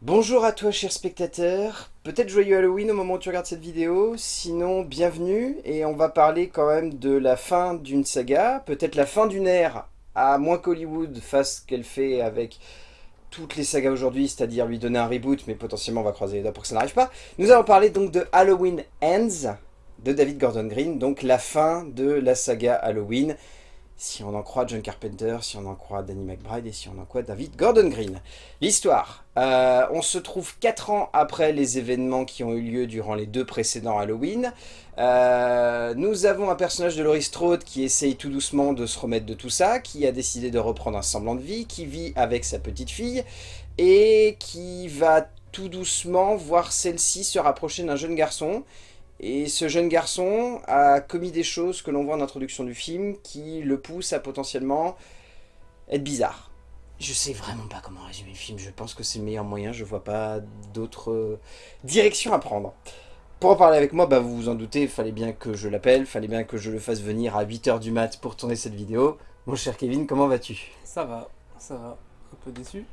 Bonjour à toi cher spectateur, peut-être joyeux Halloween au moment où tu regardes cette vidéo, sinon bienvenue. Et on va parler quand même de la fin d'une saga, peut-être la fin d'une ère, à moins qu'Hollywood fasse ce qu'elle fait avec toutes les sagas aujourd'hui, c'est-à-dire lui donner un reboot, mais potentiellement on va croiser les doigts pour que ça n'arrive pas. Nous allons parler donc de Halloween Ends, de David Gordon Green, donc la fin de la saga Halloween, si on en croit John Carpenter, si on en croit Danny McBride et si on en croit David Gordon Green. L'histoire, euh, on se trouve 4 ans après les événements qui ont eu lieu durant les deux précédents Halloween. Euh, nous avons un personnage de Laurie Strode qui essaye tout doucement de se remettre de tout ça, qui a décidé de reprendre un semblant de vie, qui vit avec sa petite fille et qui va tout doucement voir celle-ci se rapprocher d'un jeune garçon et ce jeune garçon a commis des choses que l'on voit en introduction du film qui le poussent à potentiellement être bizarre. Je sais vraiment pas comment résumer le film, je pense que c'est le meilleur moyen, je vois pas d'autres directions à prendre. Pour en parler avec moi, bah vous vous en doutez, il fallait bien que je l'appelle, fallait bien que je le fasse venir à 8h du mat pour tourner cette vidéo. Mon cher Kevin, comment vas-tu? Ça va, ça va. Un peu déçu,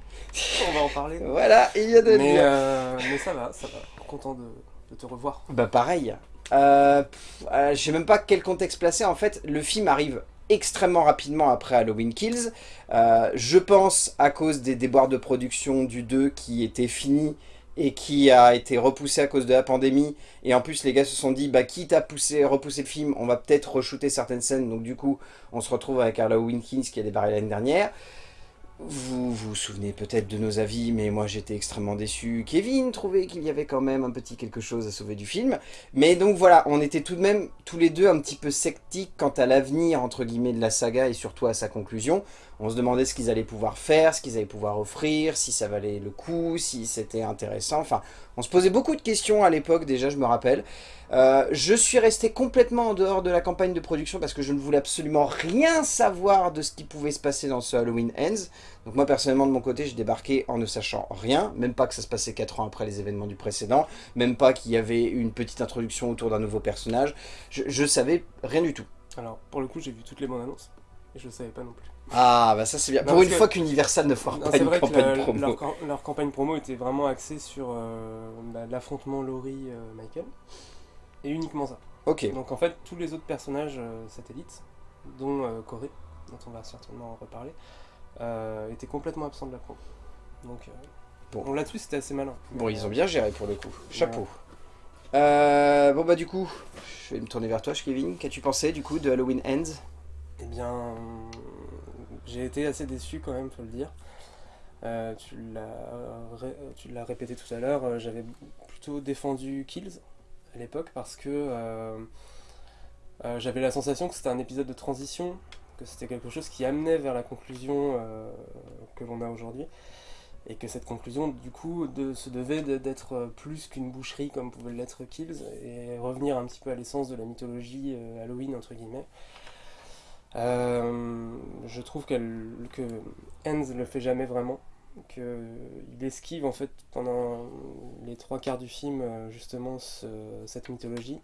on va en parler. voilà, il y a de mais, euh, mais ça va, ça va. Content de, de te revoir. Bah pareil. Euh, euh, je sais même pas quel contexte placer. En fait, le film arrive extrêmement rapidement après Halloween Kills. Euh, je pense à cause des déboires de production du 2 qui était fini et qui a été repoussé à cause de la pandémie. Et en plus, les gars se sont dit, bah quitte à pousser, repousser le film, on va peut-être re-shooter certaines scènes. Donc du coup, on se retrouve avec Halloween Kills qui a débarré l'année dernière. Vous vous souvenez peut-être de nos avis, mais moi j'étais extrêmement déçu. Kevin trouvait qu'il y avait quand même un petit quelque chose à sauver du film. Mais donc voilà, on était tout de même tous les deux un petit peu sceptiques quant à l'avenir entre guillemets de la saga et surtout à sa conclusion. On se demandait ce qu'ils allaient pouvoir faire, ce qu'ils allaient pouvoir offrir, si ça valait le coup, si c'était intéressant. Enfin, on se posait beaucoup de questions à l'époque déjà, je me rappelle. Euh, je suis resté complètement en dehors de la campagne de production parce que je ne voulais absolument rien savoir de ce qui pouvait se passer dans ce Halloween Ends. Donc moi personnellement de mon côté, j'ai débarqué en ne sachant rien, même pas que ça se passait 4 ans après les événements du précédent, même pas qu'il y avait une petite introduction autour d'un nouveau personnage. Je, je savais rien du tout. Alors pour le coup, j'ai vu toutes les bandes annonces et je ne savais pas non plus. Ah, bah ça c'est bien. Pour une fois qu'Universal ne fera pas une campagne promo. Leur, leur, campagne promo était vraiment axée sur euh, bah, l'affrontement Laurie-Michael. et uniquement ça. Ok. Donc en fait, tous les autres personnages euh, satellites, dont euh, Corée, dont on va certainement reparler, étaient complètement absents de la promo. Donc bon. là-dessus c'était assez malin. Bon, ils ont bien géré pour le coup. Chapeau. bon bah du coup, je vais me tourner vers toi, Kevin. Qu'as-tu pensé du coup de Halloween Ends? Eh bien, j'ai été assez déçu quand même, faut le dire. Euh, tu l'as répété tout à l'heure, euh, j'avais plutôt défendu Kills à l'époque parce que euh, j'avais la sensation que c'était un épisode de transition, que c'était quelque chose qui amenait vers la conclusion que l'on a aujourd'hui et que cette conclusion du coup se devait d'être plus qu'une boucherie comme pouvait l'être Kills et revenir un petit peu à l'essence de la mythologie Halloween entre guillemets je trouve que Hans le fait jamais vraiment, qu'il esquive en fait pendant les trois quarts du film euh, justement cette mythologie.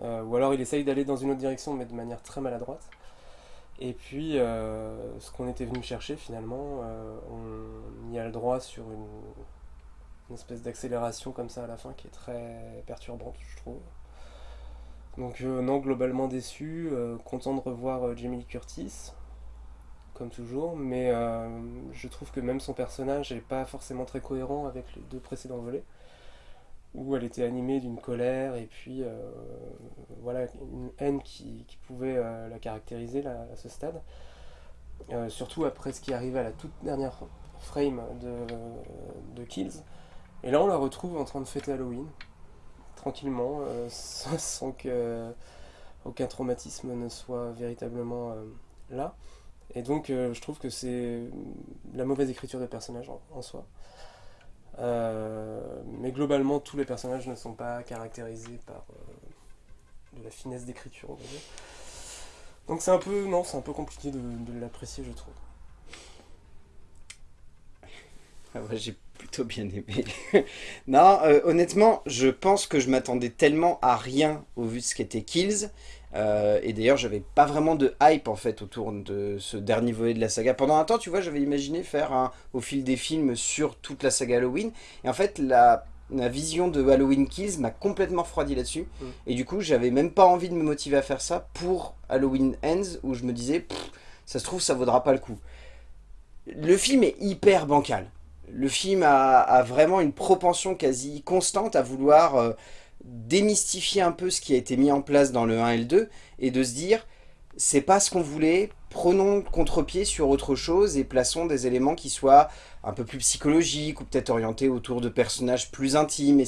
Euh, ou alors il essaye d'aller dans une autre direction mais de manière très maladroite. Et puis ce qu'on était venu chercher finalement, on y a le droit sur une, une espèce d'accélération comme ça à la fin qui est très perturbante je trouve. Donc euh, non, globalement déçu, euh, content de revoir euh, Jamie Lee Curtis, comme toujours, mais je trouve que même son personnage n'est pas forcément très cohérent avec les deux précédents volets, où elle était animée d'une colère et puis voilà une haine qui, pouvait la caractériser à ce stade. surtout après ce qui arrive à la toute dernière frame de Kills. Et là on la retrouve en train de fêter Halloween, tranquillement, euh, sans, que aucun traumatisme ne soit véritablement euh, là. Et donc euh, je trouve que c'est la mauvaise écriture des personnages en, soi. mais globalement, tous les personnages ne sont pas caractérisés par de la finesse d'écriture, Donc c'est un peu, non, c'est un peu compliqué de, l'apprécier, je trouve. Ah, plutôt bien aimé. non, euh, honnêtement, je pense que je m'attendais tellement à rien au vu de ce qu'était Kills, Euh, et d'ailleurs, j'avais pas vraiment de hype en fait autour de ce dernier volet de la saga. Pendant un temps, tu vois, j'avais imaginé faire un, au fil des films sur toute la saga Halloween. Et en fait, la, vision de Halloween Kills m'a complètement refroidi là-dessus. Mm. Et du coup, j'avais même pas envie de me motiver à faire ça pour Halloween Ends, où je me disais, ça se trouve, ça vaudra pas le coup. Le film est hyper bancal. Le film a, vraiment une propension quasi constante à vouloir... Euh, démystifier un peu ce qui a été mis en place dans le 1 et le 2 et de se dire c'est pas ce qu'on voulait, prenons contre-pied sur autre chose et plaçons des éléments qui soient un peu plus psychologiques ou peut-être orientés autour de personnages plus intimes. Et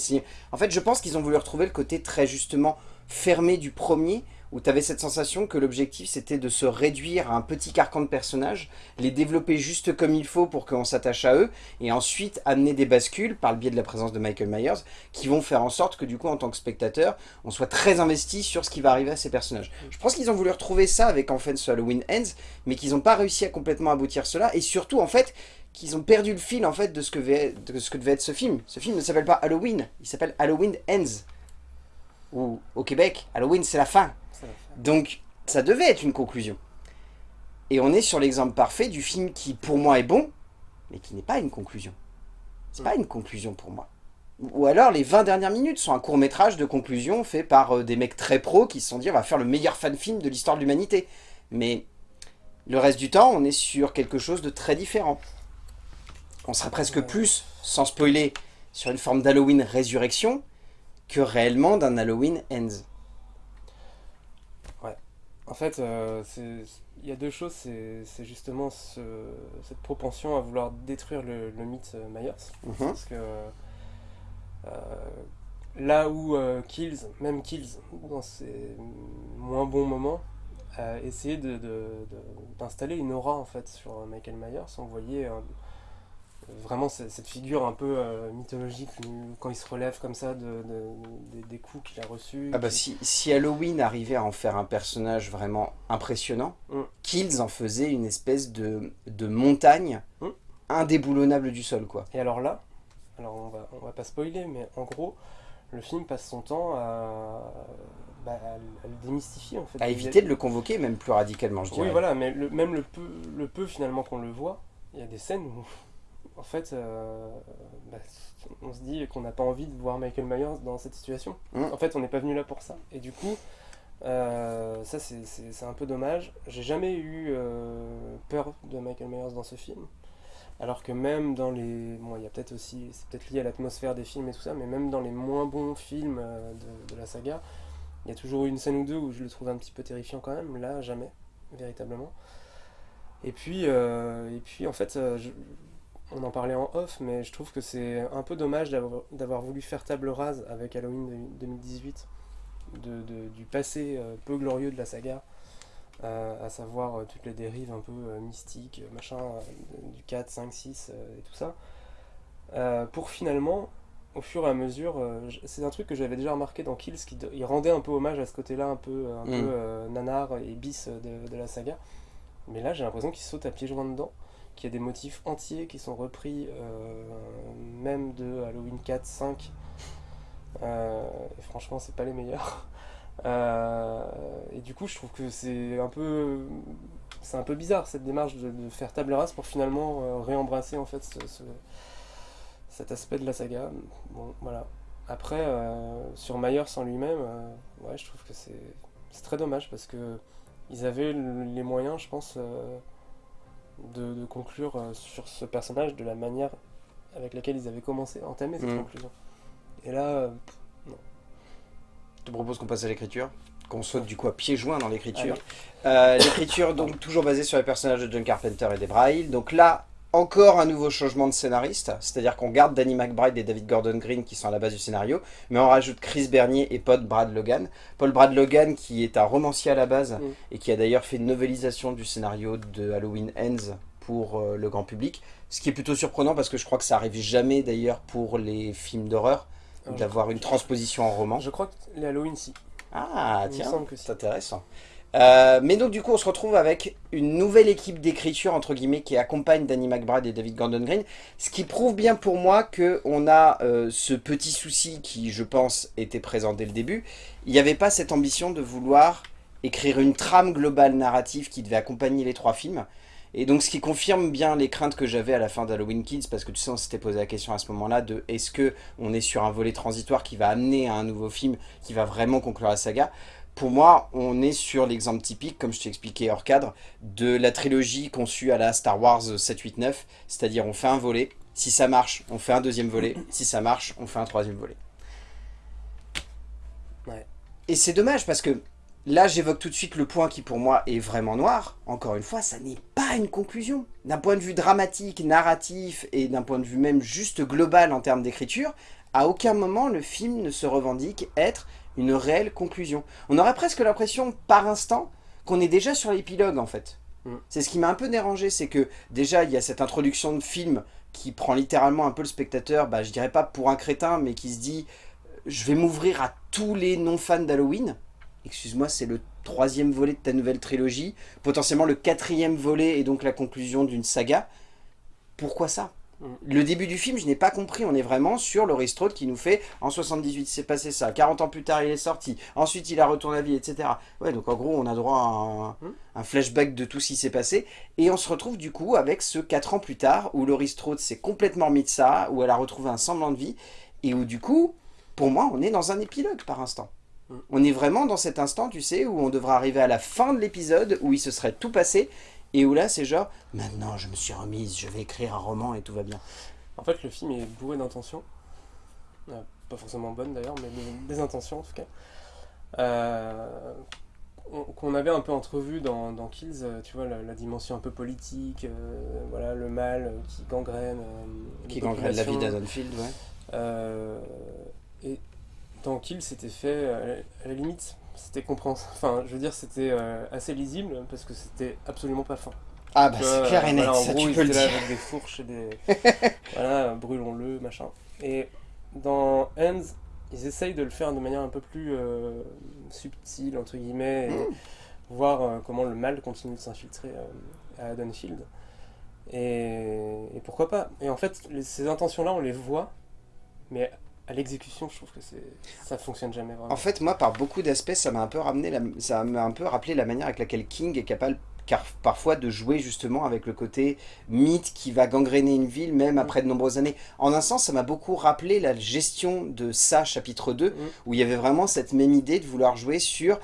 en fait, je pense qu'ils ont voulu retrouver le côté très justement fermé du premier où tu avais cette sensation que l'objectif c'était de se réduire à un petit carcan de personnages, les développer juste comme il faut pour qu'on s'attache à eux, et ensuite amener des bascules par le biais de la présence de Michael Myers, qui vont faire en sorte que du coup en tant que spectateur, on soit très investi sur ce qui va arriver à ces personnages. Je pense qu'ils ont voulu retrouver ça avec en fait ce Halloween Ends, mais qu'ils n'ont pas réussi à complètement aboutir cela, et surtout en fait qu'ils ont perdu le fil en fait de ce que, de ce que devait être ce film. Ce film ne s'appelle pas Halloween, il s'appelle Halloween Ends. Ou au Québec, Halloween c'est la fin. Donc, ça devait être une conclusion. Et on est sur l'exemple parfait du film qui, pour moi, est bon, mais qui n'est pas une conclusion. C'est pas une conclusion pour moi. Ou alors, les 20 dernières minutes sont un court-métrage de conclusion fait par euh, des mecs très pros qui se sont dit on va faire le meilleur fan-film de l'histoire de l'humanité. Mais le reste du temps, on est sur quelque chose de très différent. On serait presque plus, sans spoiler, sur une forme d'Halloween résurrection que réellement d'un Halloween ends. En fait, euh, il y a deux choses. C'est justement cette propension à vouloir détruire le, mythe euh, Myers. Mhm. Parce que euh, là où Kills, même Kills, dans ses moins bons moments, a essayé d'installer une aura en fait sur Michael Myers. On voyait vraiment cette figure un peu euh, mythologique quand il se relève comme ça de, des coups qu'il a reçus. Ah bah si, si, Halloween arrivait à en faire un personnage vraiment impressionnant, mm. Kills en faisait une espèce de, de montagne mm. indéboulonnable du sol quoi. Et alors là, alors on va, on va pas spoiler mais en gros le film passe son temps à, bah, le démystifier en fait. À éviter de le convoquer même plus radicalement je dirais. Oui voilà mais même le peu, le peu finalement qu'on le voit, il y a des scènes où en fait, euh, bah, on se dit qu'on n'a pas envie de voir Michael Myers dans cette situation. Mm. En fait, on n'est pas venu là pour ça. Et du coup, euh, ça c'est un peu dommage. J'ai jamais eu euh, peur de Michael Myers dans ce film. Alors que même dans les... Bon, il y a peut-être aussi... C'est peut-être lié à l'atmosphère des films et tout ça, mais même dans les moins bons films de, de, la saga, il y a toujours eu une scène ou deux où je le trouve un petit peu terrifiant quand même. Là, jamais, véritablement. Et puis, et puis en fait, je, on en parlait en off, mais je trouve que c'est un peu dommage d'avoir voulu faire table rase avec Halloween 2018 de, du passé euh, peu glorieux de la saga, euh, à savoir euh, toutes les dérives un peu mystiques, machin, du 4, 5, 6 et tout ça, pour finalement, au fur et à mesure, c'est un truc que j'avais déjà remarqué dans Kills, qui il rendait un peu hommage à ce côté-là, un peu, un peu mm. nanar et bis de, de la saga, mais là j'ai l'impression qu'il saute à pieds joints dedans qu'il y a des motifs entiers qui sont repris euh, même de Halloween 4, 5. Euh, et franchement, c'est pas les meilleurs. Euh, et du coup, je trouve que c'est un peu, c'est un peu bizarre cette démarche de, faire table rase pour finalement réembrasser en fait cet aspect de la saga. Bon, voilà. Après, sur Myers en lui-même, ouais, je trouve que c'est très dommage parce que ils avaient les moyens, je pense de, conclure euh, sur ce personnage de la manière avec laquelle ils avaient commencé à entamer cette mm. conclusion. Et là, euh, non. Je te propose qu'on passe à l'écriture qu'on saute du coup à pieds joints dans l'écriture. Euh, l'écriture donc toujours basée sur les personnages de John Carpenter et Debra Hill. Donc là, encore un nouveau changement de scénariste, c'est-à-dire qu'on garde Danny McBride et David Gordon Green qui sont à la base du scénario, mais on rajoute Chris Bernier et Paul Brad Logan. Paul Brad Logan qui est un romancier à la base mm. et qui a d'ailleurs fait une novélisation du scénario de Halloween Ends pour euh, le grand public, ce qui est plutôt surprenant parce que je crois que ça arrive jamais d'ailleurs pour les films d'horreur d'avoir une transposition en roman. Je crois que les Halloween si. Ah tiens, c'est intéressant. Euh, mais donc du coup on se retrouve avec une nouvelle équipe d'écriture entre guillemets qui accompagne Danny McBride et David Gordon Green. Ce qui prouve bien pour moi qu'on a euh, ce petit souci qui je pense était présent dès le début. Il n'y avait pas cette ambition de vouloir écrire une trame globale narrative qui devait accompagner les trois films. Et donc ce qui confirme bien les craintes que j'avais à la fin d'Halloween Kids, parce que tu sais, on s'était posé la question à ce moment-là de est-ce que on est sur un volet transitoire qui va amener à un nouveau film qui va vraiment conclure la saga pour moi, on est sur l'exemple typique, comme je t'ai expliqué hors cadre, de la trilogie conçue à la Star Wars 7, 8, 9, c'est-à-dire on fait un volet, si ça marche, on fait un deuxième volet, si ça marche, on fait un troisième volet. Et c'est dommage parce que là, j'évoque tout de suite le point qui pour moi est vraiment noir. Encore une fois, ça n'est pas une conclusion. D'un point de vue dramatique, narratif et d'un point de vue même juste global en termes d'écriture, à aucun moment le film ne se revendique être une réelle conclusion. On aurait presque l'impression, par instant, qu'on est déjà sur l'épilogue, en fait. Mm. C'est ce qui m'a un peu dérangé, c'est que déjà, il y a cette introduction de film qui prend littéralement un peu le spectateur, bah, je dirais pas pour un crétin, mais qui se dit « je vais m'ouvrir à tous les non-fans d'Halloween ». Excuse-moi, c'est le troisième volet de ta nouvelle trilogie, potentiellement le quatrième volet et donc la conclusion d'une saga. Pourquoi ça? Le début du film, je n'ai pas compris. On est vraiment sur Laurie Strode qui nous fait en 78, c'est passé ça. 40 ans plus tard, il est sorti. Ensuite, il a retourné à vie, etc. Ouais, donc en gros, on a droit à un, mm. flashback de tout ce qui s'est passé. Et on se retrouve du coup avec ce 4 ans plus tard où Laurie Strode s'est complètement mis de ça, où elle a retrouvé un semblant de vie. Et où du coup, pour moi, on est dans un épilogue par instant. Mm. On est vraiment dans cet instant, tu sais, où on devra arriver à la fin de l'épisode, où il se serait tout passé, et où là, c'est genre, maintenant je me suis remise, je vais écrire un roman et tout va bien. En fait, le film est bourré d'intentions. Euh, pas forcément bonnes d'ailleurs, mais des, intentions en tout cas. Euh, qu'on avait un peu entrevu dans, dans Kills, euh, tu vois, la, dimension un peu politique, voilà, le mal qui gangrène. qui gangrène la vie d'Adonfield, ouais. et dans Kills, c'était fait à la limite c'était compréhensible. Enfin, je veux dire, c'était euh, assez lisible parce que c'était absolument pas fin. Ah bah c'est clair et net, ça tu peux le dire. avec des fourches et des... voilà, brûlons-le, machin. Et dans Hands, ils essayent de le faire de manière un peu plus euh, subtile, entre guillemets, et mm. voir euh, comment le mal continue de s'infiltrer à Haddonfield. Et, et, pourquoi pas Et en fait, ces intentions-là, on les voit, mais à l'exécution, je trouve que ça fonctionne jamais vraiment. En fait, moi, par beaucoup d'aspects, ça m'a un peu ramené, la, ça m'a un peu rappelé la manière avec laquelle King est capable car parfois de jouer justement avec le côté mythe qui va gangréner une ville même après de nombreuses années. En un sens, ça m'a beaucoup rappelé la gestion de ça, chapitre 2, mm. où il y avait vraiment cette même idée de vouloir jouer sur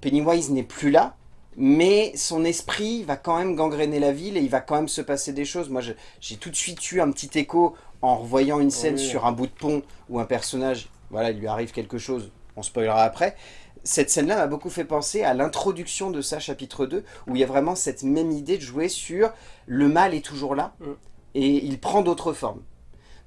Pennywise n'est plus là, mais son esprit va quand même gangréner la ville et il va quand même se passer des choses. Moi, j'ai tout de suite eu un petit écho en revoyant une scène sur un bout de pont où un personnage, voilà, il lui arrive quelque chose, on spoilera après, cette scène-là m'a beaucoup fait penser à l'introduction de ça, chapitre 2, où il y a vraiment cette même idée de jouer sur le mal est toujours là, mm. et il prend d'autres formes.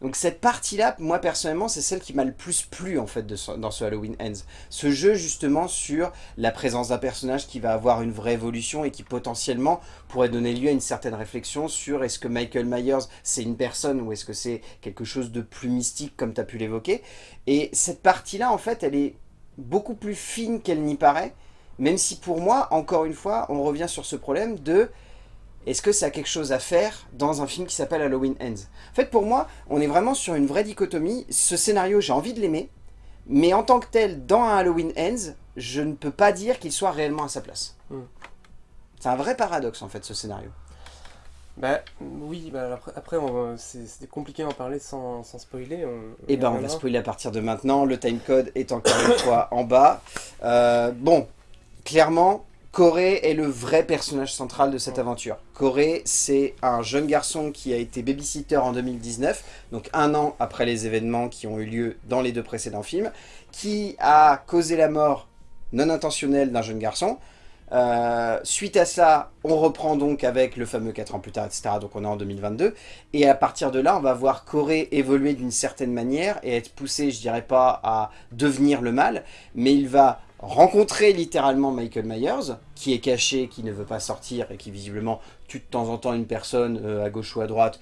Donc cette partie-là, moi personnellement, c'est celle qui m'a le plus plu en fait dans ce Halloween Ends. Ce jeu justement sur la présence d'un personnage qui va avoir une vraie évolution et qui potentiellement pourrait donner lieu à une certaine réflexion sur est-ce que Michael Myers c'est une personne ou est-ce que c'est quelque chose de plus mystique comme tu as pu l'évoquer. Et cette partie-là en fait elle est beaucoup plus fine qu'elle n'y paraît, même si pour moi, encore une fois, on revient sur ce problème de est-ce que ça a quelque chose à faire dans un film qui s'appelle Halloween Ends? En fait, pour moi, on est vraiment sur une vraie dichotomie. Ce scénario, j'ai envie de l'aimer, mais en tant que tel, dans un Halloween Ends, je ne peux pas dire qu'il soit réellement à sa place. Hmm. C'est un vrai paradoxe, en fait, ce scénario. Bah oui, bah, après, c'est compliqué d'en parler sans, spoiler. Eh ben on va spoiler à partir de maintenant, le timecode est encore une fois en bas. Euh, bon, clairement, Corey est le vrai personnage central de cette aventure. Corey, c'est un jeune garçon qui a été babysitter en 2019, donc un an après les événements qui ont eu lieu dans les deux précédents films, qui a causé la mort non intentionnelle d'un jeune garçon. Euh, suite à ça, on reprend donc avec le fameux 4 ans plus tard, etc. Donc on est en 2022. Et à partir de là, on va voir Corey évoluer d'une certaine manière et être poussé, je dirais pas à devenir le mal, mais il va rencontrer littéralement Michael Myers, qui est caché, qui ne veut pas sortir et qui visiblement tue de temps en temps une personne euh, à gauche ou à droite.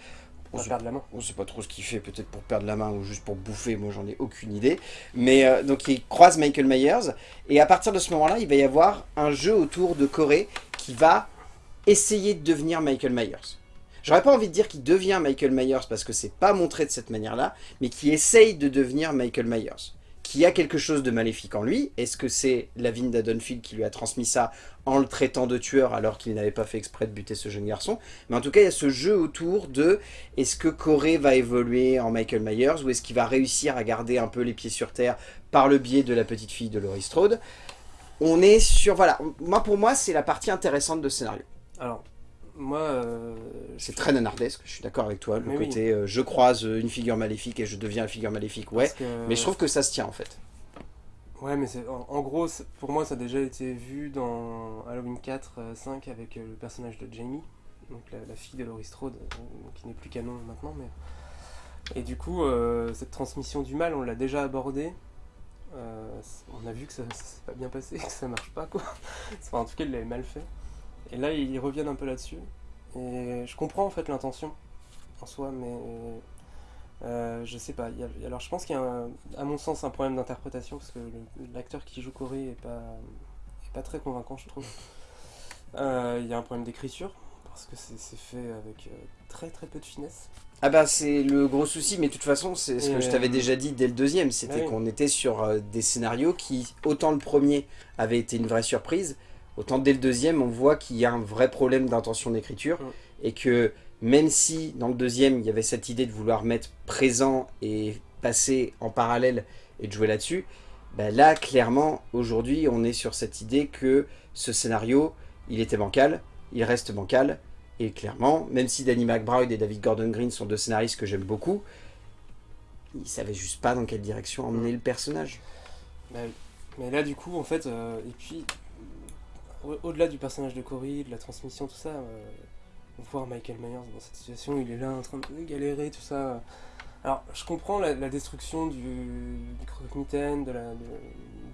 On sait, perdre la main. On sait pas trop ce qu'il fait, peut-être pour perdre la main ou juste pour bouffer, moi j'en ai aucune idée. Mais euh, donc il croise Michael Myers, et à partir de ce moment-là, il va y avoir un jeu autour de Corey qui va essayer de devenir Michael Myers. J'aurais pas envie de dire qu'il devient Michael Myers parce que c'est pas montré de cette manière-là, mais qui essaye de devenir Michael Myers qui a quelque chose de maléfique en lui. Est-ce que c'est Lavinda Dunfield qui lui a transmis ça en le traitant de tueur alors qu'il n'avait pas fait exprès de buter ce jeune garçon? Mais en tout cas, il y a ce jeu autour de est-ce que Corey va évoluer en Michael Myers ou est-ce qu'il va réussir à garder un peu les pieds sur terre par le biais de la petite fille de Laurie Strode? On est sur... Voilà, moi pour moi, c'est la partie intéressante de ce scénario. Alors, moi... Euh, c'est très nanardesque, je suis d'accord avec toi. Le côté euh, je croise une figure maléfique et je deviens la figure maléfique, ouais. Mais je trouve que ça se tient en fait. Ouais, mais en, en, gros, pour moi, ça a déjà été vu dans Halloween 4, 5 euh, avec le personnage de Jamie, donc la, fille de Laurie Strode, qui n'est plus canon maintenant. mais Et du coup, cette transmission du mal, on l'a déjà abordé. on a vu que ça s'est pas bien passé, que ça marche pas, quoi. Enfin, en tout cas, il l'avait mal fait. Et là, ils reviennent un peu là-dessus. Et je comprends en fait l'intention en soi, mais euh, je sais pas. alors je pense qu'il y a, à mon sens, un problème d'interprétation parce que l'acteur qui joue Corey est pas, est pas très convaincant, je trouve. Euh, il y a un problème d'écriture parce que c'est fait avec euh, très très peu de finesse. Ah bah c'est le gros souci, mais de toute façon c'est ce que je t'avais déjà dit dès le deuxième, c'était bah qu'on était sur des scénarios qui, autant le premier avait été une vraie surprise, Autant dès le deuxième, on voit qu'il y a un vrai problème d'intention d'écriture mm. et que même si dans le deuxième, il y avait cette idée de vouloir mettre présent et passer en parallèle et de jouer là-dessus, bah là, clairement, aujourd'hui, on est sur cette idée que ce scénario, il était bancal, il reste bancal, et clairement, même si Danny McBride et David Gordon Green sont deux scénaristes que j'aime beaucoup, ils savaient juste pas dans quelle direction emmener mm. le personnage. Bah mais là, du coup, en fait, euh, et puis, au-delà du personnage de Cory, de la transmission, tout ça, euh, voir Michael Myers dans cette situation, il est là en train de galérer, tout ça. Alors, je comprends la, destruction du, du croque-mitaine, de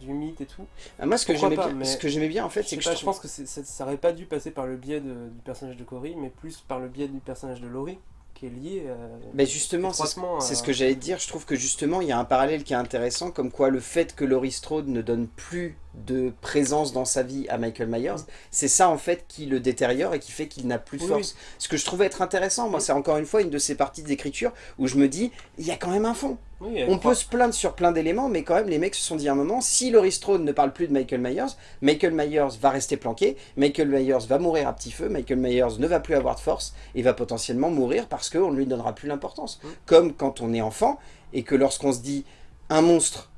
du mythe et tout. Ah, moi, ce que j'aimais bien, ce que j'aimais bien, en fait, c'est que je, pense que ça n'aurait pas dû passer par le biais du personnage de Cory, mais plus par le biais du personnage de Laurie qui est lié euh, Mais justement, c'est ce, que j'allais dire. Je trouve que justement, il y a un parallèle qui est intéressant, comme quoi le fait que Laurie Strode ne donne plus de présence dans sa vie à Michael Myers, c'est ça en fait qui le détériore et qui fait qu'il n'a plus de force. Ce que je trouvais être intéressant, moi, c'est encore une fois une de ces parties d'écriture où je me dis, il y a quand même un fond. on peut se plaindre sur plein d'éléments, mais quand même, les mecs se sont dit à un moment, si Laurie Strode ne parle plus de Michael Myers, Michael Myers va rester planqué, Michael Myers va mourir à petit feu, Michael Myers ne va plus avoir de force et va potentiellement mourir parce qu'on ne lui donnera plus l'importance. Comme quand on est enfant et que lorsqu'on se dit, un monstre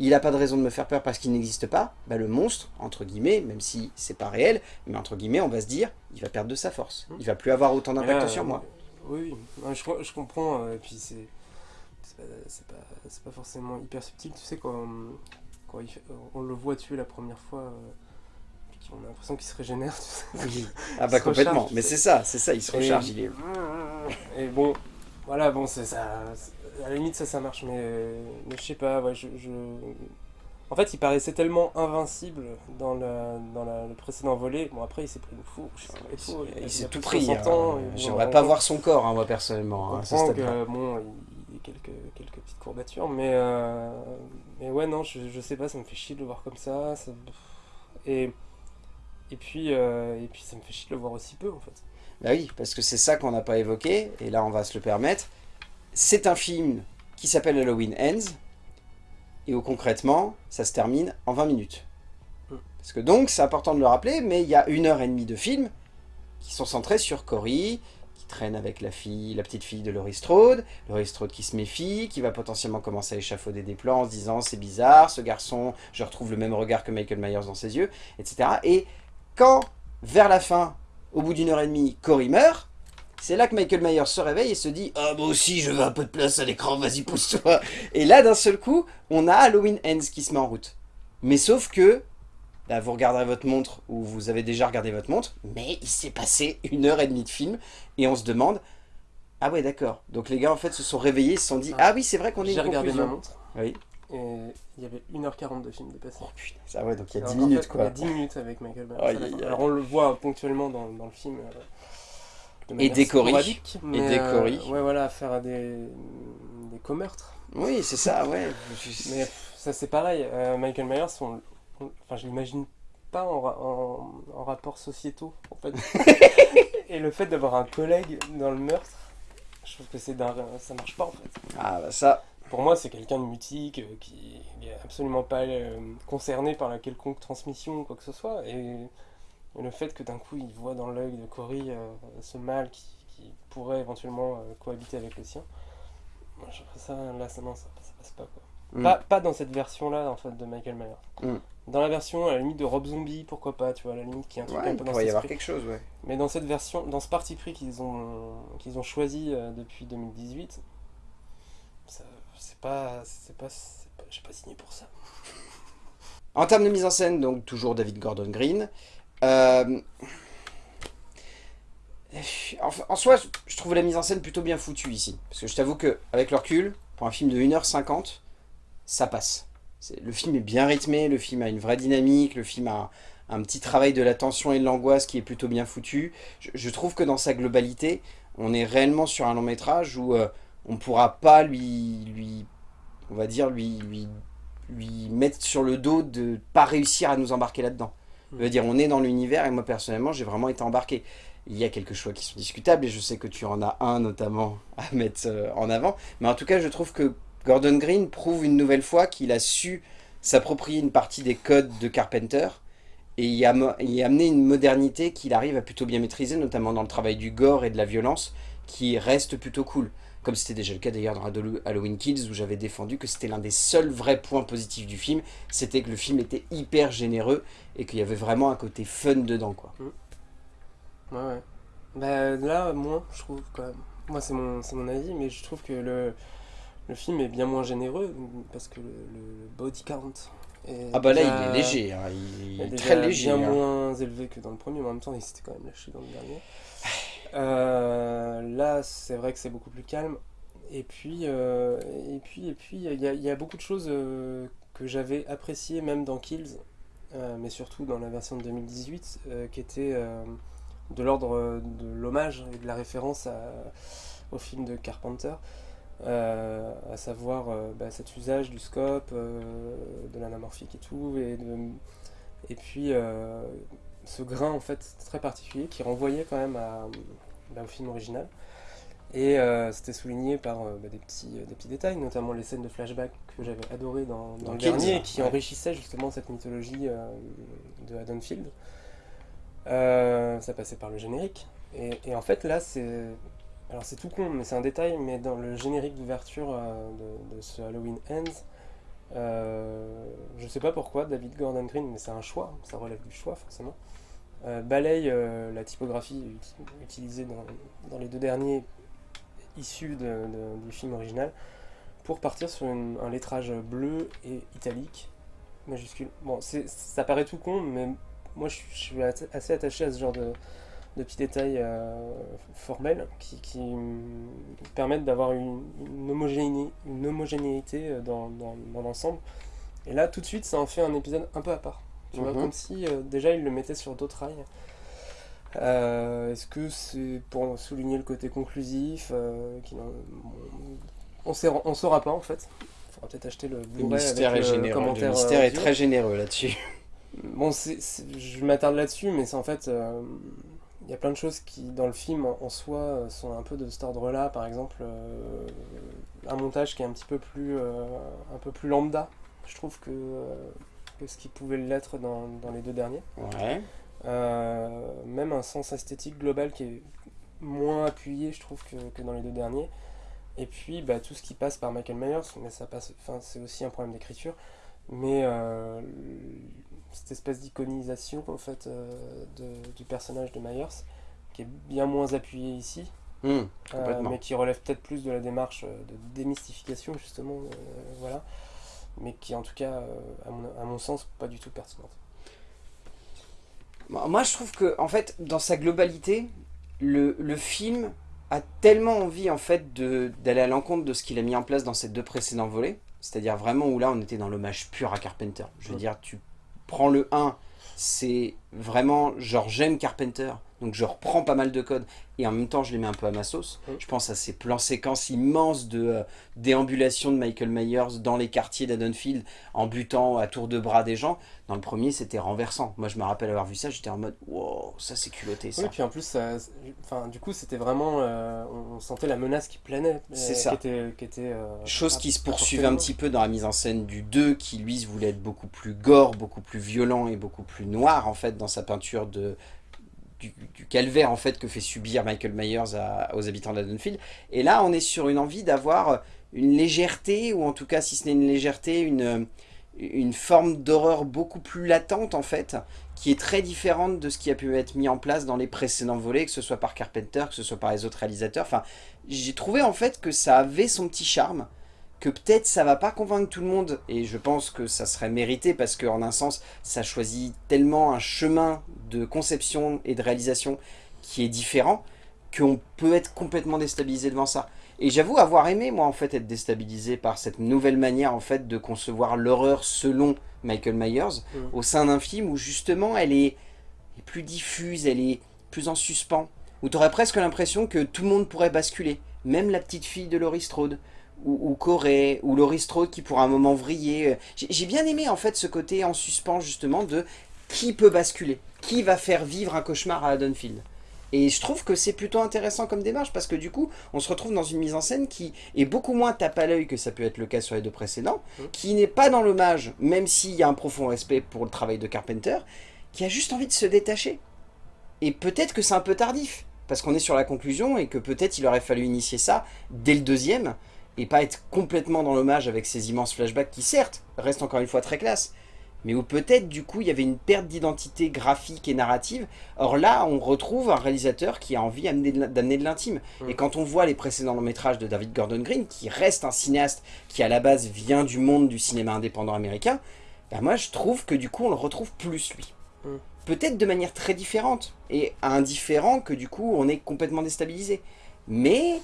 il n'a pas de raison de me faire peur parce qu'il n'existe pas, bah le monstre, entre guillemets, même si c'est pas réel, mais entre guillemets, on va se dire, il va perdre de sa force. Il va plus avoir autant d'impact sur moi. Oui, je, je, comprends, euh, et puis c'est pas, pas, forcément hyper subtil, tu sais, quand, quand on le voit tuer la première fois, euh, on a l'impression qu'il se régénère, tu sais. Ah bah complètement, mais c'est ça, c'est ça, il se recharge, il est... Et bon, voilà, bon, c'est ça à la limite ça ça marche mais, mais je sais pas ouais, je, en fait il paraissait tellement invincible dans, la, dans le précédent volet. Bon après il s'est pris une fourche il, s'est tout pris hein. j'aimerais pas voir son corps hein, moi personnellement hein, que, bon il, y a quelques, quelques petites courbatures mais euh, mais ouais non je, je sais pas ça me fait chier de le voir comme ça, et et puis euh, et puis ça me fait chier de le voir aussi peu en fait bah oui parce que c'est ça qu'on n'a pas évoqué et là on va se le permettre c'est un film qui s'appelle Halloween Ends, et où concrètement, ça se termine en 20 minutes. Parce que donc, c'est important de le rappeler, mais il y a une heure et demie de film qui sont centrés sur Cory, qui traîne avec la fille, la petite fille de Laurie Strode, Laurie Strode qui se méfie, qui va potentiellement commencer à échafauder des plans en se disant c'est bizarre, ce garçon, je retrouve le même regard que Michael Myers dans ses yeux, etc. Et quand, vers la fin, au bout d'une heure et demie, Cory meurt, c'est là que Michael Myers se réveille et se dit « Ah, moi aussi, je veux un peu de place à l'écran, vas-y, pousse-toi » Et là, d'un seul coup, on a Halloween Ends qui se met en route. Mais sauf que, là, vous regarderez votre montre, ou vous avez déjà regardé votre montre, mais il s'est passé une heure et demie de film, et on se demande « Ah ouais, d'accord. » Donc les gars, en fait, se sont réveillés, ils se sont dit « Ah oui, c'est vrai qu'on est J'ai regardé ma montre. Oui. Et il y avait 1h40 de film dépassé. Oh putain, ça ouais, donc il y a 10 minutes quoi. Il y a 10 minutes avec Michael Myers. Alors on le voit ponctuellement dans, dans le film. Euh, et décorer. Et décorer. Euh, ouais, voilà, faire des, des co-meurtres. Oui, c'est ça, ouais. mais ça, c'est pareil. Euh, Michael Myers, on, enfin, je l'imagine pas en, en, rapport sociétaux, en fait. et le fait d'avoir un collègue dans le meurtre, je trouve que c'est ça marche pas, en fait. Ah, bah ça. Pour moi, c'est quelqu'un de mutique, euh, qui n'est absolument pas euh, concerné par la quelconque transmission ou quoi que ce soit. Et, le fait que d'un coup, il voit dans l'œil de Cory euh, ce mal qui, pourrait éventuellement cohabiter avec le sien, moi, je ça, là, ça, non, ça, passe pas, quoi. Mm. Pas, pas, dans cette version-là, en fait, de Michael Myers. Mm. Dans la version, à la limite, de Rob Zombie, pourquoi pas, tu vois, à la limite, qui est un truc un peu dans pourrait y avoir quelque chose, ouais. Mais dans cette version, dans ce parti pris qu'ils ont, qu'ils ont choisi depuis 2018, c'est pas, pas j'ai pas signé pour ça. En termes de mise en scène, donc toujours David Gordon Green. Euh, en, soi, je trouve la mise en scène plutôt bien foutue ici. Parce que je t'avoue que avec le recul, pour un film de 1h50, ça passe. Le film est bien rythmé, le film a une vraie dynamique, le film a un, petit travail de la tension et de l'angoisse qui est plutôt bien foutu. Je, trouve que dans sa globalité, on est réellement sur un long métrage où... Euh, on ne pourra pas lui, lui, on va dire, lui, lui, lui mettre sur le dos de pas réussir à nous embarquer là-dedans. Je veux dire, on est dans l'univers et moi personnellement, j'ai vraiment été embarqué. Il y a quelques choix qui sont discutables et je sais que tu en as un notamment à mettre euh, en avant. Mais en tout cas, je trouve que Gordon Green prouve une nouvelle fois qu'il a su s'approprier une partie des codes de Carpenter et y, a, y amener une modernité qu'il arrive à plutôt bien maîtriser, notamment dans le travail du gore et de la violence, qui reste plutôt cool comme c'était déjà le cas d'ailleurs dans Halloween Kills, où j'avais défendu que c'était l'un des seuls vrais points positifs du film, c'était que le film était hyper généreux, et qu'il y avait vraiment un côté fun dedans, quoi. Mmh. Ouais, ouais. Bah là, moins, je trouve, quand même. Moi, c'est mon, mon avis, mais je trouve que le, le film est bien moins généreux, parce que le, body count est Ah bah là, il est léger, hein. il, est, très léger. bien hein. moins élevé que dans le premier, mais en même temps, il s'était quand même lâché dans le dernier. Euh, là, c'est vrai que c'est beaucoup plus calme. Et puis, euh, et puis, et puis, il y, a beaucoup de choses euh, que j'avais appréciées même dans Kills, mais surtout dans la version de 2018, qui était de l'ordre de l'hommage et de la référence au film de Carpenter. à savoir bah, cet usage du scope, de l'anamorphique et tout, et, et puis ce grain en fait très particulier qui renvoyait quand même à, bah, au film original. Et euh, c'était souligné par euh, bah, des, petits, euh, des petits détails, notamment les scènes de flashback que j'avais adoré dans, dans, le dernier, et qui enrichissaient justement cette mythologie de Haddonfield. ça passait par le générique. Et, et en fait là c'est... Alors c'est tout con, mais c'est un détail, mais dans le générique d'ouverture de, de, ce Halloween Ends, je sais pas pourquoi, David Gordon Green, mais c'est un choix, ça relève du choix forcément. Euh, balaye euh, la typographie utilisée dans, les deux derniers issus du film original pour partir sur un lettrage bleu et italique majuscule. Bon, ça paraît tout con, mais moi je, suis assez attaché à ce genre de, petits détails euh, formels qui, permettent d'avoir une, une, homogénéité dans l'ensemble. Et là, tout de suite, ça en fait un épisode un peu à part. Tu vois, mhm. comme si euh, déjà il le mettait sur d'autres rails. Euh, est-ce que c'est pour souligner le côté conclusif euh, On ne saura pas en fait. Il faudra peut-être acheter le Blu-ray avec est le commentaire. Le mystère est très généreux là-dessus. Bon, je m'attarde là-dessus, mais c'est en fait... il y a plein de choses qui, dans le film en, soi, sont un peu de cet ordre-là. Par exemple, un montage qui est un petit peu plus, un peu plus lambda. Je trouve que que ce qui pouvait l'être dans, dans, les deux derniers. Ouais. Euh, même un sens esthétique global qui est moins appuyé, je trouve, que, que dans les deux derniers. Et puis, bah, tout ce qui passe par Michael Myers, mais ça passe, c'est aussi un problème d'écriture. Mais euh, cette espèce d'iconisation, en fait, euh, de, du personnage de Myers, qui est bien moins appuyé ici, mmh, mais qui relève peut-être plus de la démarche de démystification, justement, voilà mais qui en tout cas, euh, à mon, sens, pas du tout pertinente. Moi je trouve que, en fait, dans sa globalité, le, le film a tellement envie en fait d'aller à l'encontre de ce qu'il a mis en place dans ces deux précédents volets, c'est-à-dire vraiment où là on était dans l'hommage pur à Carpenter. Je veux dire, tu prends le 1, c'est vraiment genre j'aime Carpenter, donc je reprends pas mal de codes, et en même temps je les mets un peu à ma sauce. Mm. Je pense à ces plans séquences immenses de euh, déambulation de Michael Myers dans les quartiers d'Adonfield, en butant à tour de bras des gens. Dans le premier, c'était renversant. Moi, je me rappelle avoir vu ça, j'étais en mode « Wow, ça c'est culotté, ça Oui, puis en plus, ça, enfin, du coup, c'était vraiment. euh, on sentait la menace qui planait. C'est euh, ça. Qui était, qui était, euh, Chose qui se poursuivait un petit peu dans la mise en scène du 2, qui lui voulait être beaucoup plus gore, beaucoup plus violent et beaucoup plus noir en fait dans sa peinture de, du, calvaire en fait que fait subir Michael Myers aux habitants d'Haddonfield. Et là on est sur une envie d'avoir une légèreté, ou en tout cas si ce n'est une légèreté, une, une forme d'horreur beaucoup plus latente en fait, qui est très différente de ce qui a pu être mis en place dans les précédents volets, que ce soit par Carpenter, que ce soit par les autres réalisateurs. Enfin, j'ai trouvé en fait que ça avait son petit charme, que peut-être ça va pas convaincre tout le monde, et je pense que ça serait mérité parce qu'en un sens, ça choisit tellement un chemin de conception et de réalisation qui est différent, qu'on peut être complètement déstabilisé devant ça. Et j'avoue avoir aimé, moi, en fait, être déstabilisé par cette nouvelle manière, en fait, de concevoir l'horreur selon Michael Myers, Mhm. au sein d'un film où, justement, elle est, est plus diffuse, elle est plus en suspens, où tu aurais presque l'impression que tout le monde pourrait basculer, même la petite fille de Laurie Strode, ou, ou Corey, ou Laurie Strode qui pour un moment vriller. J'ai bien aimé, en fait, ce côté en suspens, justement, de qui peut basculer, qui va faire vivre un cauchemar à Haddonfield. Et je trouve que c'est plutôt intéressant comme démarche parce que du coup, on se retrouve dans une mise en scène qui est beaucoup moins tape à l'œil que ça peut être le cas sur les deux précédents, Mhm. qui n'est pas dans l'hommage, même s'il y a un profond respect pour le travail de Carpenter, qui a juste envie de se détacher. Et peut-être que c'est un peu tardif, parce qu'on est sur la conclusion et que peut-être il aurait fallu initier ça dès le deuxième, et pas être complètement dans l'hommage avec ces immenses flashbacks qui certes restent encore une fois très classe, mais où peut-être du coup il y avait une perte d'identité graphique et narrative. Or là, on retrouve un réalisateur qui a envie d'amener de l'intime. Mm. Et quand on voit les précédents longs métrages de David Gordon Green, qui reste un cinéaste qui à la base vient du monde du cinéma indépendant américain, bah moi je trouve que du coup on le retrouve plus lui. Mm. Peut-être de manière très différente, et indifférent que du coup on est complètement déstabilisé. Mais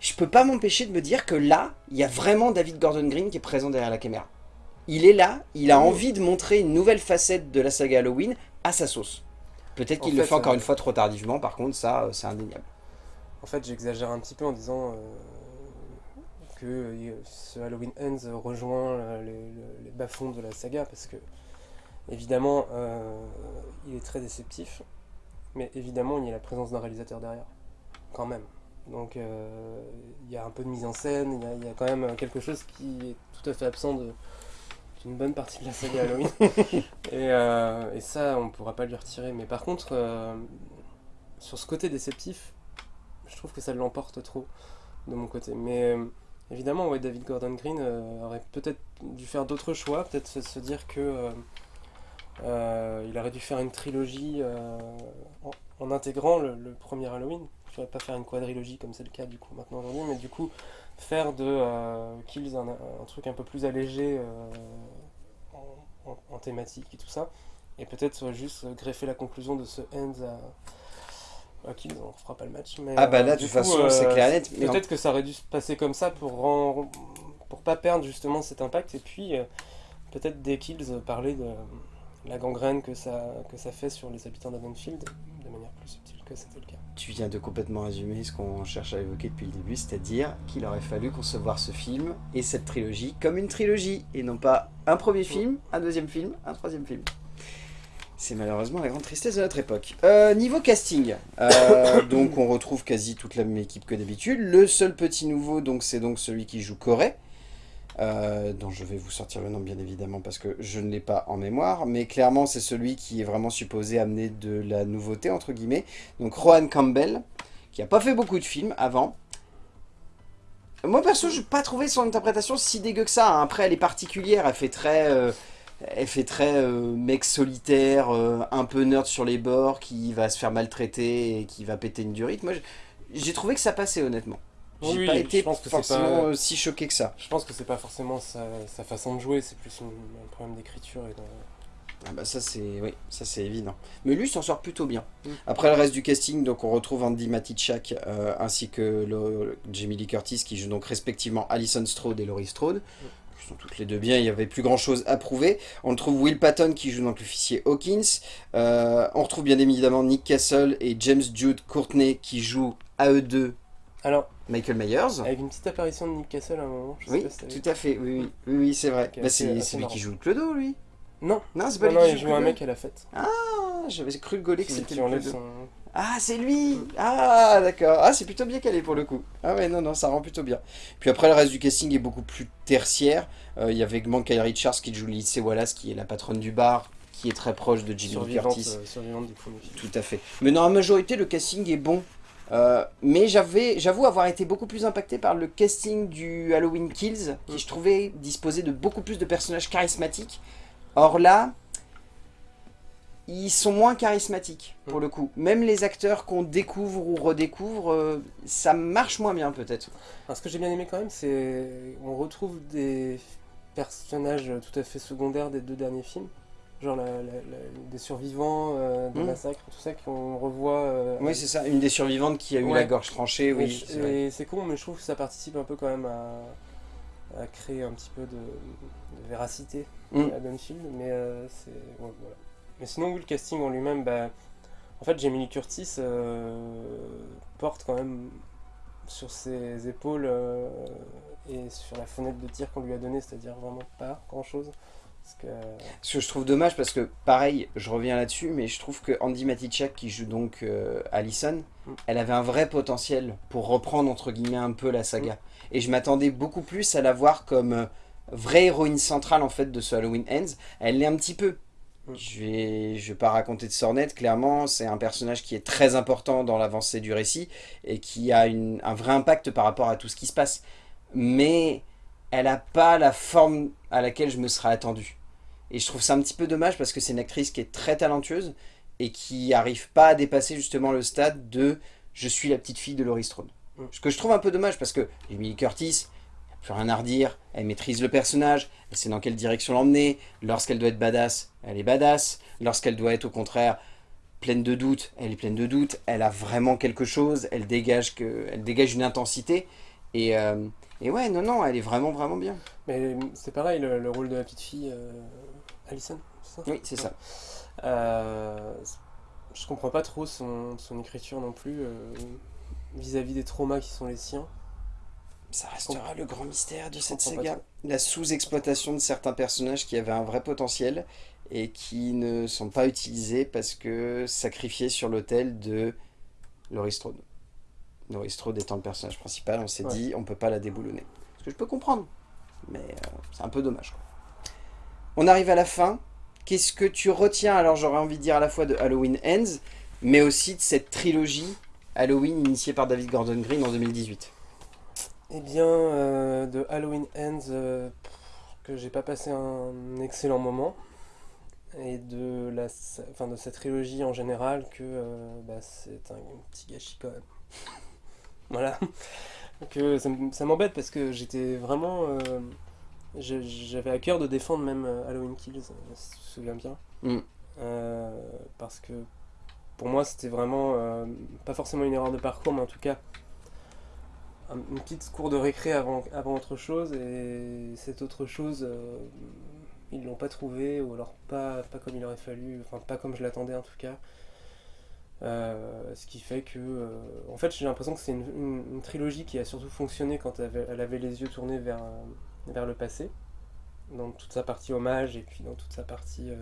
je peux pas m'empêcher de me dire que là, il y a vraiment David Gordon Green qui est présent derrière la caméra. Il est là, il a envie de montrer une nouvelle facette de la saga Halloween à sa sauce. Peut-être qu'il le fait, encore euh, une fois trop tardivement, par contre ça euh, c'est indéniable. En fait, j'exagère un petit peu en disant euh, que ce Halloween Ends rejoint les, les- les bas-fonds de la saga parce que, évidemment, euh, il est très déceptif, mais évidemment, il y a la présence d'un réalisateur derrière, quand même. Donc, euh, il y a un peu de mise en scène, il y a, il y a quand même quelque chose qui est tout à fait absent de d'une bonne partie de la saga Halloween. et, euh, et ça, on pourra pas lui retirer. Mais par contre, euh, sur ce côté déceptif, je trouve que ça l'emporte trop de mon côté. Mais euh, évidemment, ouais, David Gordon Green aurait peut-être dû faire d'autres choix, peut-être se, se dire que il aurait dû faire une trilogie en, en intégrant le, le premier Halloween. Je ne pas faire une quadrilogie comme c'est le cas du coup maintenant aujourd'hui, mais du coup faire de euh, Kills un, un truc un peu plus allégé euh, en, en- en thématique et tout ça, et peut-être juste greffer la conclusion de ce Ends à, à Kills, on fera pas le match. Mais, Ah bah euh, là de toute façon c'est euh, clair et net. en- Peut-être que ça aurait dû se passer comme ça pour, ren- pour pas perdre justement cet impact et puis euh, peut-être dès Kills euh, parler de la gangrène que ça, que ça fait sur les habitants manière plus subtile que c'était le cas. Tu viens de complètement résumer ce qu'on cherche à évoquer depuis le début, c'est-à-dire qu'il aurait fallu concevoir ce film et cette trilogie comme une trilogie, et non pas un premier film, un deuxième film, un troisième film. C'est malheureusement la grande tristesse de notre époque. Euh, niveau casting, euh, donc on retrouve quasi toute la même équipe que d'habitude. Le seul petit nouveau, donc c'est donc celui qui joue Corey, euh, dont je vais vous sortir le nom bien évidemment parce que je ne l'ai pas en mémoire, mais clairement c'est celui qui est vraiment supposé amener de la nouveauté entre guillemets. Donc Rohan Campbell, qui a pas fait beaucoup de films avant. Moi perso, je n'ai pas trouvé son interprétation si dégueu que ça. hein. Après, elle est particulière, elle fait très, euh, elle fait très euh, mec solitaire, un peu nerd sur les bords, qui va se faire maltraiter et qui va péter une durite. Moi, j'ai trouvé que ça passait honnêtement. J'ai Oui, pas je été pense que c'est forcément pas- euh, si choqué que ça. Je pense que c'est pas forcément sa, sa façon de jouer, c'est plus une- un problème d'écriture et de... Ah bah ça c'est oui, ça c'est évident. Mais lui s'en sort plutôt bien. Mm. Après le reste du casting, donc on retrouve Andy Matichak euh, ainsi que le- Jamie Lee Curtis qui joue donc respectivement Alison Strode et Laurie Strode. qui sont toutes les deux bien, il n'y avait plus grand chose à prouver. On retrouve Will Patton qui joue donc l'officier Hawkins. Euh, on retrouve bien évidemment Nick Castle et James Jude Courtney qui jouent à eux deux Alors, Michael Myers. avec une petite apparition de Nick Castle à un moment, je sais Oui, pas si tout à fait, oui, oui, oui, oui, c'est vrai. Bah, c'est lui qui joue le clodo, lui. Non, Non, c'est pas non, lui non, qui il joue joue un mec à la fête. Ah, j'avais cru gauler que c'était le clodo. son... Ah, c'est lui Ah, d'accord. Ah, c'est plutôt bien calé pour le coup. Ah ouais, non, non, ça rend plutôt bien. Puis après, le reste du casting est beaucoup plus tertiaire. Euh, Il y avait Kyle Richards qui joue Lindsay Wallace, qui est la patronne du bar, qui est très proche de Jimmy Curtis. euh, survivante du premier film. Tout à fait. Mais dans la majorité, le casting est bon. Euh, mais j'avoue avoir été beaucoup plus impacté par le casting du Halloween Kills, qui Mm. je trouvais disposait de beaucoup plus de personnages charismatiques. Or là, ils sont moins charismatiques, pour Mm. le coup. Même les acteurs qu'on découvre ou redécouvre, euh, ça marche moins bien peut-être. Ce que j'ai bien aimé quand même, c'est on retrouve des personnages tout à fait secondaires des deux derniers films. Genre la- la- la- des survivants euh, des Mm. massacres, tout ça, qu'on revoit. euh, Oui, c'est ça. Une des survivantes qui a eu Ouais. la gorge tranchée, oui. c'est vrai. Et c'est con, mais je trouve que ça participe un peu quand même à, à créer un petit peu de, de véracité Mm. à Dunfield. Mais euh, c'est. ouais, voilà. Mais sinon, oui, le casting en lui-même, bah, en fait, Jamie Lee Curtis porte quand même sur ses épaules et sur la fenêtre de tir qu'on lui a donnée, c'est-à-dire vraiment pas grand-chose. Que. Ce que je trouve dommage parce que, pareil, je reviens là-dessus, mais je trouve que Andy Matichak, qui joue donc euh, Allison, Mm. elle avait un vrai potentiel pour reprendre, entre guillemets, un peu la saga. Et je m'attendais beaucoup plus à la voir comme euh, vraie héroïne centrale, en fait, de ce Halloween Ends. Elle l'est un petit peu. Mm. Je vais, je vais pas raconter de sornette, clairement, c'est un personnage qui est très important dans l'avancée du récit et qui a une- un vrai impact par rapport à tout ce qui se passe. Mais elle n'a pas la forme à laquelle je me serais attendu. Et je trouve ça un petit peu dommage parce que c'est une actrice qui est très talentueuse et qui arrive pas à dépasser justement le stade de je suis la petite fille de Laurie Strode. Mm. Ce que je trouve un peu dommage parce que Emily Curtis, a plus rien à redire, elle maîtrise le personnage, elle sait dans quelle direction l'emmener. Lorsqu'elle doit être badass, elle est badass. Lorsqu'elle doit être au contraire pleine de doutes, elle est pleine de doutes. Elle a vraiment quelque chose, elle dégage, que, elle dégage une intensité. Et, euh, et ouais, non, non, elle est vraiment, vraiment bien. Mais c'est pareil, le, le rôle de la petite fille, euh, Alison, c'est ça? Oui, c'est ça. Euh, je comprends pas trop son, son écriture non plus euh, vis-à-vis des traumas qui sont les siens. Ça restera le grand mystère de Je cette saga. La sous-exploitation de certains personnages qui avaient un vrai potentiel et qui ne sont pas utilisés parce que sacrifiés sur l'autel de Laurie Strode. Laurie Strode étant le personnage principal, on s'est Ouais. dit on peut pas la déboulonner. Ce que je peux comprendre, mais euh, c'est un peu dommage. quoi. On arrive à la fin. Qu'est-ce que tu retiens? Alors j'aurais envie de dire à la fois de Halloween Ends, mais aussi de cette trilogie Halloween initiée par David Gordon Green en 2018. Eh bien, euh, de Halloween Ends, euh, que j'ai pas passé un excellent moment. Et de, la, enfin, de cette trilogie en général, que euh, bah, c'est un petit gâchis quand même. Voilà. Ça, m- ça m'embête parce que j'étais vraiment. euh, J'avais à cœur de défendre même euh, Halloween Kills, euh, si tu te souviens bien. Mm. Euh, parce que pour moi, c'était vraiment. euh, pas forcément une erreur de parcours, mais en tout cas un- une petite cour de récré avant, avant autre chose et cette autre chose euh, ils l'ont pas trouvé ou alors pas, pas comme il aurait fallu enfin pas comme je l'attendais en tout cas Euh, ce qui fait que euh, en fait j'ai l'impression que c'est une, trilogie qui a surtout fonctionné quand elle avait, les yeux tournés vers, euh, vers le passé. Dans toute sa partie hommage et puis dans toute sa partie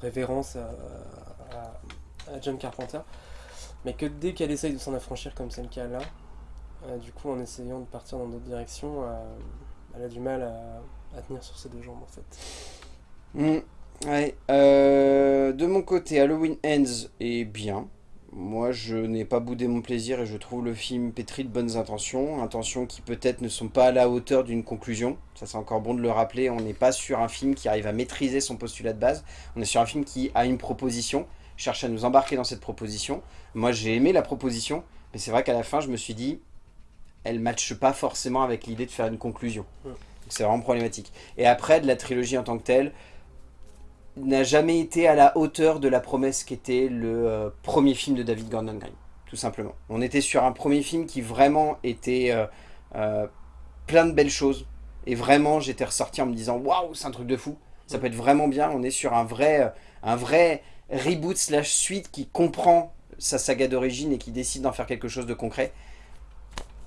révérence à, John Carpenter. Mais que dès qu'elle essaye de s'en affranchir comme c'est le cas là du coup, en essayant de partir dans d'autres directions, elle a du mal à, à tenir sur ses deux jambes en fait. Mm, ouais. Euh, de mon côté, Halloween Ends est bien. Moi, je n'ai pas boudé mon plaisir et je trouve le film pétri de bonnes intentions. Intentions qui peut-être ne sont pas à la hauteur d'une conclusion. Ça, c'est encore bon de le rappeler. On n'est pas sur un film qui arrive à maîtriser son postulat de base. On est sur un film qui a une proposition, cherche à nous embarquer dans cette proposition. Moi, j'ai aimé la proposition, mais c'est vrai qu'à la fin, je me suis dit, elle matche pas forcément avec l'idée de faire une conclusion. C'est vraiment problématique. Et après, de la trilogie en tant que telle, n'a jamais été à la hauteur de la promesse qu'était le euh, premier film de David Gordon Green, tout simplement. On était sur un premier film qui vraiment était euh, euh, plein de belles choses, Et vraiment, j'étais ressorti en me disant, waouh, c'est un truc de fou. Ça peut être vraiment bien. On est sur un vrai, un vrai reboot slash suite qui comprend sa saga d'origine et qui décide d'en faire quelque chose de concret.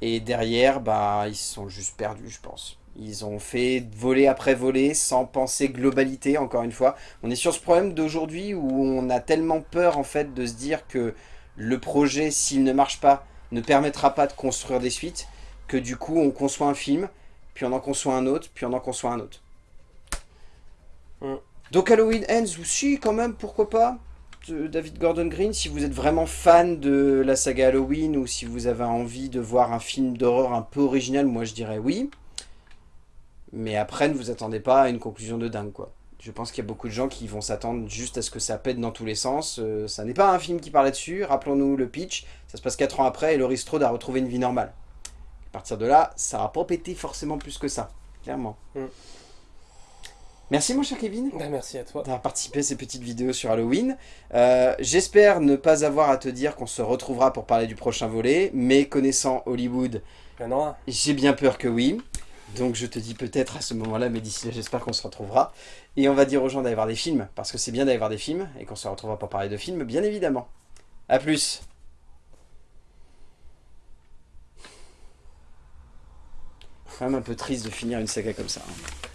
Et derrière, bah, ils sont juste perdus, je pense. Ils ont fait voler après voler sans penser globalité, encore une fois. On est sur ce problème d'aujourd'hui où on a tellement peur, en fait, de se dire que le projet, s'il ne marche pas, ne permettra pas de construire des suites, que du coup, on conçoit un film, puis on en conçoit un autre, puis on en conçoit un autre. Mm. Donc Halloween Ends aussi, quand même, pourquoi pas David Gordon Green, si vous êtes vraiment fan de la saga Halloween ou si vous avez envie de voir un film d'horreur un peu original, moi je dirais oui. Mais après, ne vous attendez pas à une conclusion de dingue, quoi. Je pense qu'il y a beaucoup de gens qui vont s'attendre juste à ce que ça pète dans tous les sens. Euh, ça n'est pas un film qui parle là-dessus. Rappelons-nous le pitch. Ça se passe 4 ans après et Laurie Strode a retrouvé une vie normale. À partir de là, ça va pas péter forcément plus que ça. Clairement. Mm. Merci mon cher Kevin. Ben, merci à toi. D'avoir participé à ces petites vidéos sur Halloween. Euh, j'espère ne pas avoir à te dire qu'on se retrouvera pour parler du prochain volet, mais connaissant Hollywood, ben j'ai bien peur que oui. Donc je te dis peut-être à ce moment-là, mais d'ici là j'espère qu'on se retrouvera. Et on va dire aux gens d'aller voir des films, parce que c'est bien d'aller voir des films, et qu'on se retrouvera pour parler de films, bien évidemment. A plus quand même un peu triste de finir une saga comme ça. Hein.